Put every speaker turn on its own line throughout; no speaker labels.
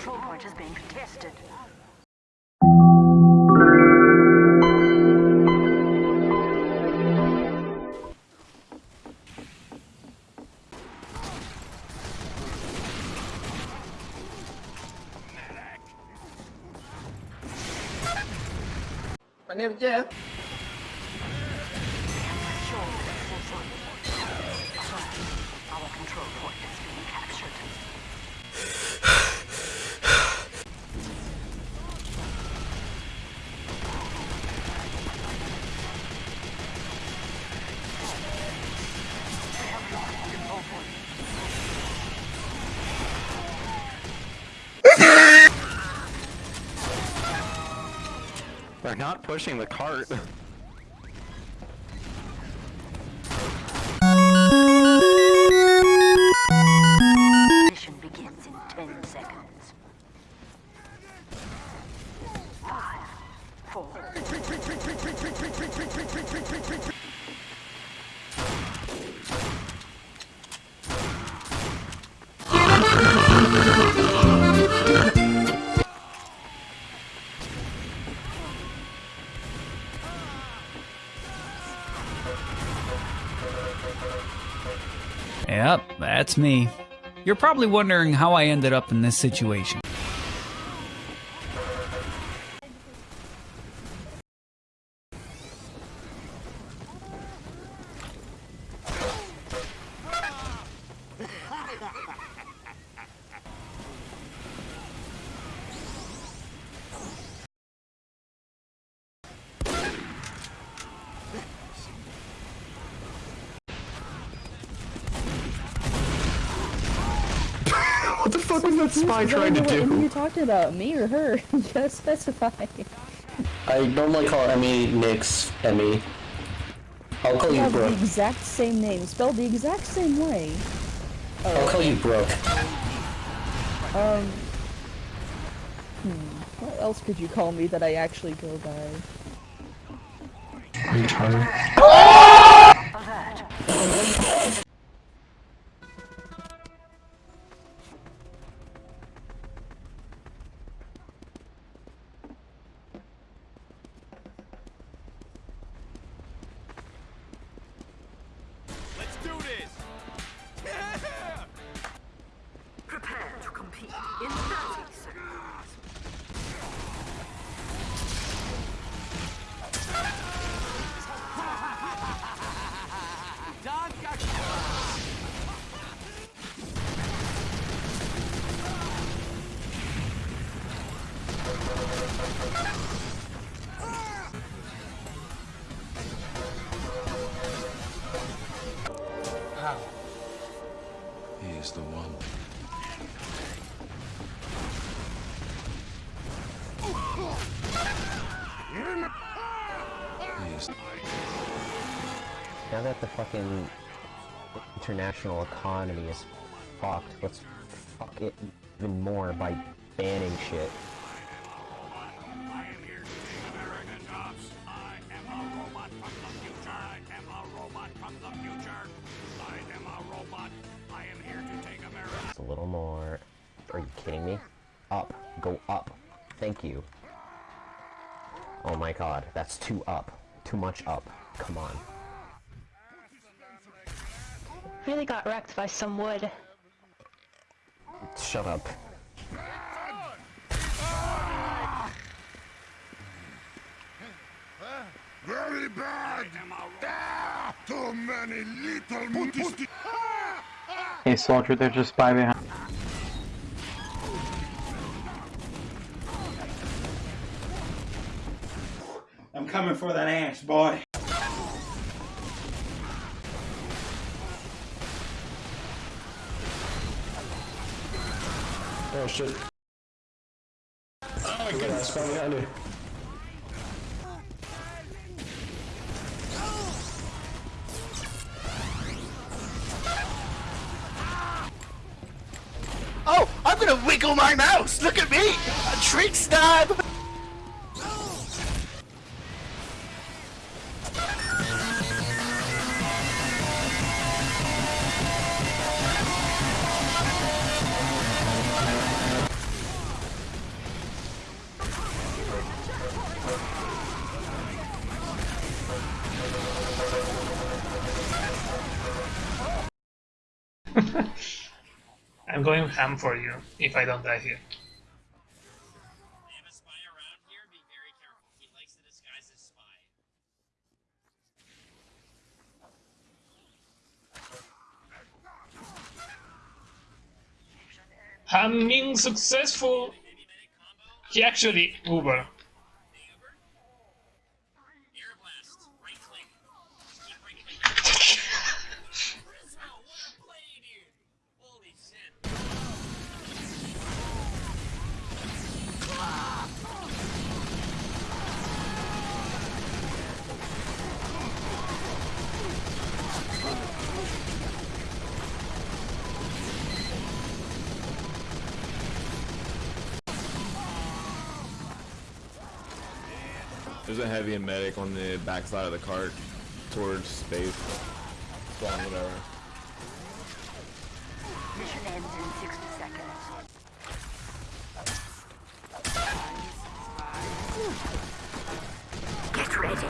control point is being contested.
My name's Jeff.
They're not pushing the cart.
Mission begins in 10 seconds. Five, four,
that's me. You're probably wondering how I ended up in this situation.
Fuck was that spy trying to
What are you
do?
talking about? Me or her? Just specify.
I normally call Emmy Nix Emmy. I'll call
We
you
have the exact same name, spelled the exact same way.
I'll call you Brooke.
Um. Hmm. What else could you call me that I actually go by?
Let's
He is the one.
Now that the fucking international economy is fucked, let's fuck it even more by banning shit. Little more. Are you kidding me? Up. Go up. Thank you. Oh my god, that's too up. Too much up. Come on.
Really got wrecked by some wood.
Shut up.
very bad. Ah, too many little.
Hey soldier, there's a spy behind.
I'm coming for that ass, boy.
Oh shit. Oh my goodness, spy behind you.
Oh, I'm gonna wiggle my mouse! Look at me! A trick stab!
I'm going ham for you if I don't die here. Ham being successful. He actually Uber.
There's a heavy and medic on the backside of the cart towards space. Spawn, whatever.
Mission ends in 60 seconds. Get ready.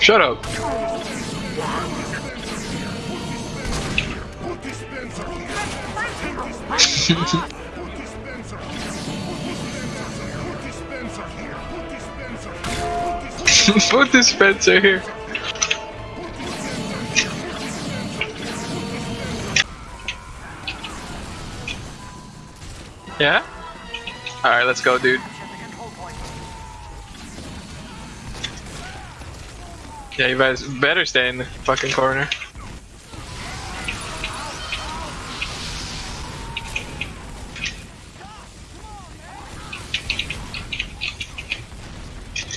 Shut up.
Put dispenser here.
Yeah? Alright, let's go, dude. Yeah, you guys better stay in the fucking corner.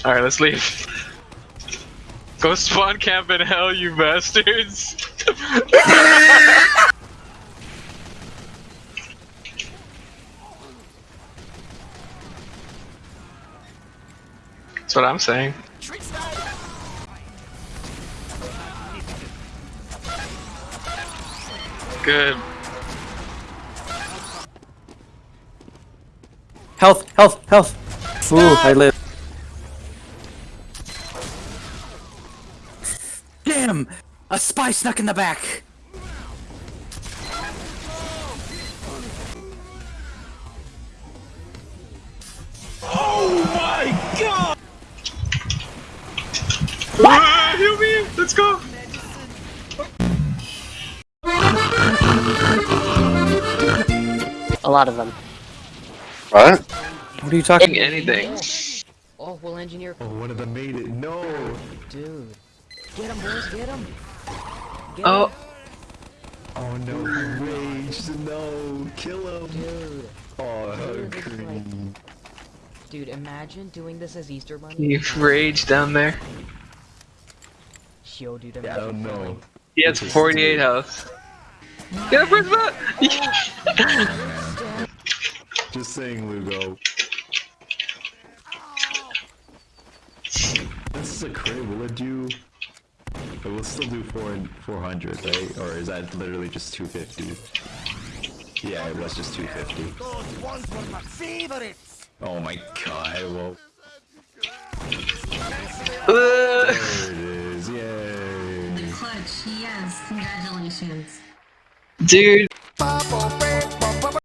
Alright, let's leave. Go spawn camp in hell, you bastards! That's what I'm saying. Good.
Health, health, health. Ooh, I live. Damn! A spy snuck in the back. Oh my god!
Ah, heal me! Let's go!
A lot of them.
What?
What are you talking?
Anything.
Oh, we'll engineer.
Oh, one of them made it. No!
Dude. Get him, boys, get him. Get
Oh.
him.
Oh no, he raged. No, kill him.
Dude.
Oh,
Dude, like- Dude, imagine doing this as Easter Bunny.
You rage down there.
Yo, dude, imagine
don't know.
killing-
He has 48 health. Get up, where's that?
Just saying, Lugo. This is a crit. Will it do? It will still do four and 400, right? Or is that literally just 250? Yeah, it was just 250.
Those ones were my favorites.
Oh my god, well. There it is, yay!
Clutch, yes, congratulations.
Dude.
Papa,